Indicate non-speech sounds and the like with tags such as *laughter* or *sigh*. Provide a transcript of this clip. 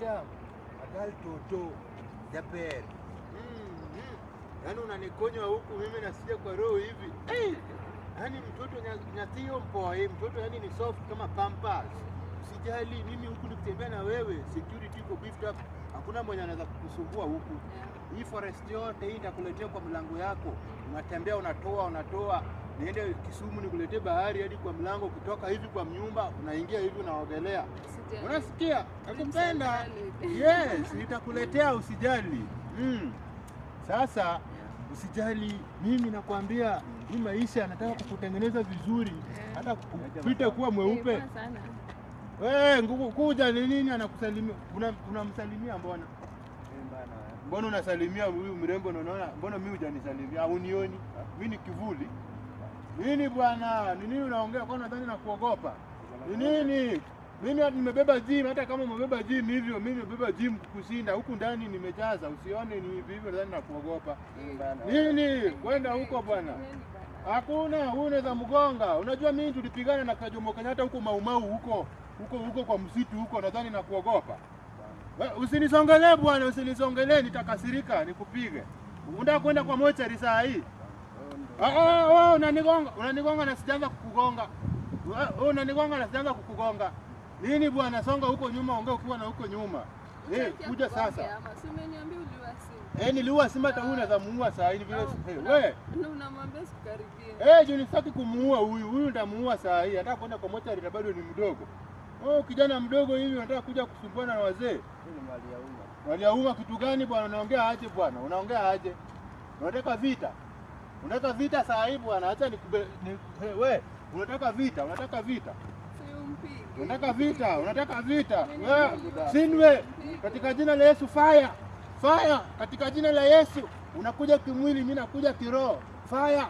madam agal toto jaber Yaani unanikonywa huku mimi nasija kwa roho hivi. Eh, Yaani mtoto nya- mpoa, mtoto yani ni soft kama pampers. Usijali mimi huku nikitembea na wewe, security iko beefed up. Hakuna mwenye anaweza kukusumbua huku. Hii forest yote hii nitakuletea kwa mlango yako. Unatembea unatoa unatoa. Niende Kisumu nikuletee bahari hadi kwa mlango, ukitoka hivi kwa mnyumba unaingia hivi unaogelea. Unasikia? Nakupenda. Yes, *laughs* nitakuletea usijali. Mm. Sasa usijali, mimi nakwambia hii maisha nataka kukutengeneza vizuri, hata kupita kuwa mweupe. Eh. Wewe nguku kuja ni nini anakusalimia? Una- Unamsalimia mbona? Mbona unasalimia huyu mrembo Naona unaona mbona mimi hujanisalimia? Unioni? Mimi ni kivuli. Nini bwana? Ni nini unaongea kwa nadhani nakuogopa? Ni nini? Mimi nimebeba gym hata kama umebeba gym hivyo mimi nimebeba gym kukushinda huku ndani nimejaza usione ni hivi hivyo nadhani na kuogopa. Nini? Kwenda huko bwana. Hakuna, huyu unaweza mgonga. Unajua mimi tulipigana na Kajomo Kenyatta huko Maumau huko huko huko kwa msitu huko, nadhani na kuogopa. Usinisongelee bwana, usinisongelee, nitakasirika nikupige. Unataka kwenda kwa mochari saa hii? Ah, ah, wewe unanigonga, unanigonga na sijaanza kukugonga. Unanigonga na sijaanza kukugonga. Nini bwana, songa huko nyuma, ongea ukiwa na huko nyuma. Eh, kuja sasa. Si umeniambia uliua simba. Eh, niliua simba hata huyu unaweza muua saa hii ni vile. Eh, wewe na unamwambia sikaribie. Eh, juu nisitaki kumuua huyu. Huyu nitamuua saa hii. Hata kwenda kwa mocha ile bado ni mdogo. Oh, kijana mdogo hivi unataka kuja kusumbuana na wazee. Ni Mali ya umma kitu gani bwana? Unaongea aje bwana? Unaongea aje? Unataka vita? Unataka vita saa hii bwana? Acha nikube ni, hey, we, unataka vita? Unataka vita? Unataka vita? Unataka vita? Wewe sinwe katika jina la Yesu fire. Fire katika jina la Yesu. Unakuja kimwili, mimi nakuja kiroho. Fire